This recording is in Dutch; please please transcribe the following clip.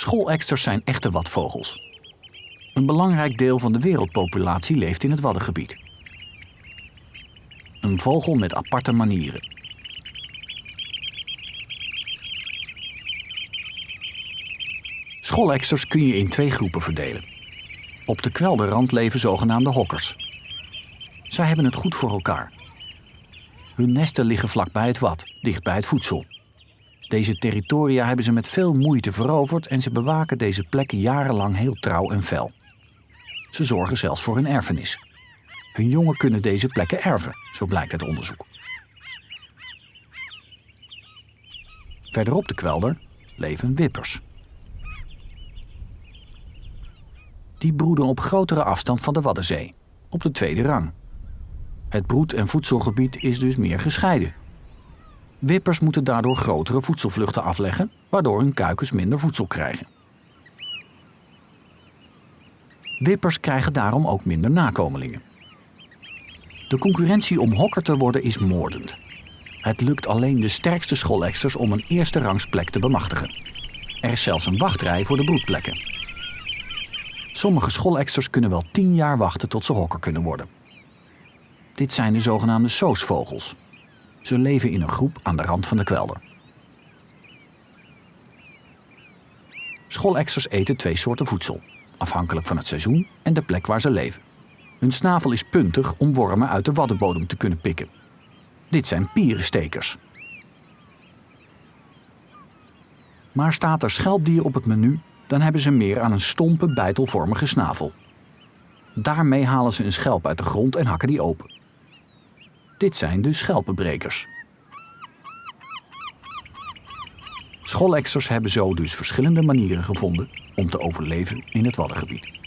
Schooleksters zijn echte watvogels. Een belangrijk deel van de wereldpopulatie leeft in het Waddengebied. Een vogel met aparte manieren. Schooleksters kun je in twee groepen verdelen. Op de kwelderrand leven zogenaamde hokkers. Zij hebben het goed voor elkaar. Hun nesten liggen vlakbij het wad, dicht bij het voedsel. Deze territoria hebben ze met veel moeite veroverd en ze bewaken deze plekken jarenlang heel trouw en fel. Ze zorgen zelfs voor hun erfenis. Hun jongen kunnen deze plekken erven, zo blijkt uit onderzoek. Verderop de kwelder leven wippers. Die broeden op grotere afstand van de Waddenzee, op de tweede rang. Het broed- en voedselgebied is dus meer gescheiden. Wippers moeten daardoor grotere voedselvluchten afleggen, waardoor hun kuikens minder voedsel krijgen. Wippers krijgen daarom ook minder nakomelingen. De concurrentie om hokker te worden is moordend. Het lukt alleen de sterkste schooleksters om een eerste rangsplek te bemachtigen. Er is zelfs een wachtrij voor de broedplekken. Sommige schooleksters kunnen wel tien jaar wachten tot ze hokker kunnen worden. Dit zijn de zogenaamde soosvogels. Ze leven in een groep aan de rand van de kwelder. Schooleksters eten twee soorten voedsel, afhankelijk van het seizoen en de plek waar ze leven. Hun snavel is puntig om wormen uit de waddenbodem te kunnen pikken. Dit zijn pierenstekers. Maar staat er schelpdier op het menu, dan hebben ze meer aan een stompe, bijtelvormige snavel. Daarmee halen ze een schelp uit de grond en hakken die open. Dit zijn de schelpenbrekers. Schooleksters hebben zo dus verschillende manieren gevonden om te overleven in het Waddengebied.